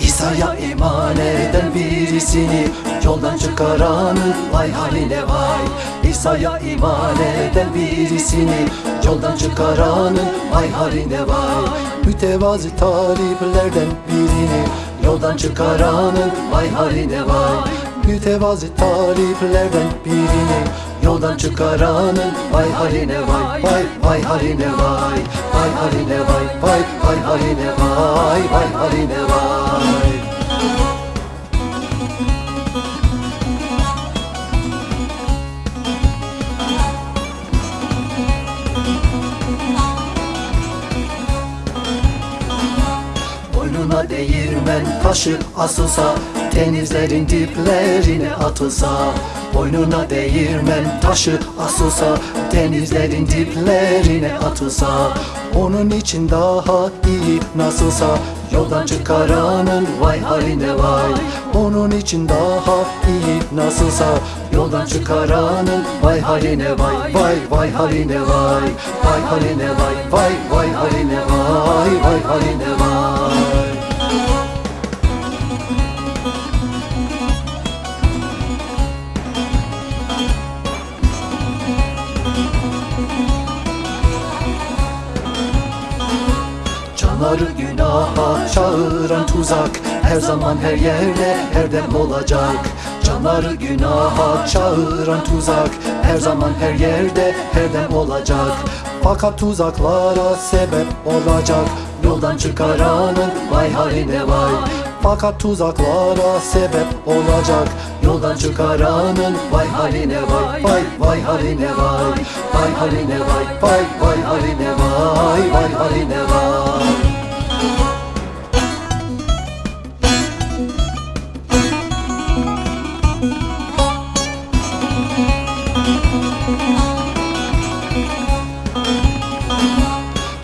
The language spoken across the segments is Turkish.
İsa'ya iman eden birisini çıkaranın vay haline vay. İsa'ya iman eden birisini Yoldan çıkaranın vay haline vay. Mütevazi taliplerden birini Yoldan çıkaranın vay haline vay. Mütevazi taliplerden birini Yoldan çıkaranın vay haline vay. Vay vay haline vay. Vay haline vay. Vay vay haline vay. Vay haline vay Boynuna değirmen taşı asılsa Denizlerin diplerine atılsa Boynuna değirmen taşı asılsa Denizlerin diplerine atılsa Onun için daha iyi nasılsa Yoldan çıkaranın vay haline vay. Onun için daha iyi nasılsa Yoldan çıkaranın vay haline vay. Vay vay haline vay Vay haline vay Vay vay haline vay Vay haline vay Canları günaha çağıran tuzak Her zaman her yerde her dem olacak. Canları günaha çağıran tuzak Her zaman her yerde her dem olacak. Fakat tuzaklara sebep olacak Yoldan çıkaranın vay haline vay. Fakat tuzaklara sebep olacak Yoldan çıkaranın vay haline vay. Vay vay haline vay Vay haline vay Vay vay haline vay Vay haline vay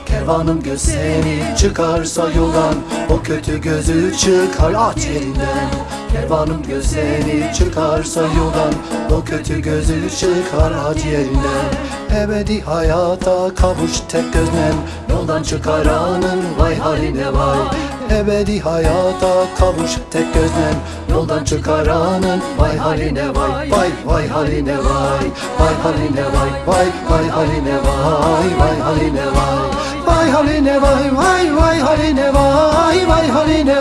Kervanım göz seni çıkarsa yoldan O kötü gözü çıkar aç elinden. Kervanım göz seni çıkarsa yoldan O kötü gözü çıkar aç yerinden Ebedi hayata kavuş tek gözlen Yoldan çıkaranın vay haline vay Ebedi hayata kavuş tek gözlen Yoldan çıkaranın vay haline vay Vay vay haline vay Vay haline vay Vay vay haline vay Vay haline vay Vay haline vay vay vay haline vay vay haline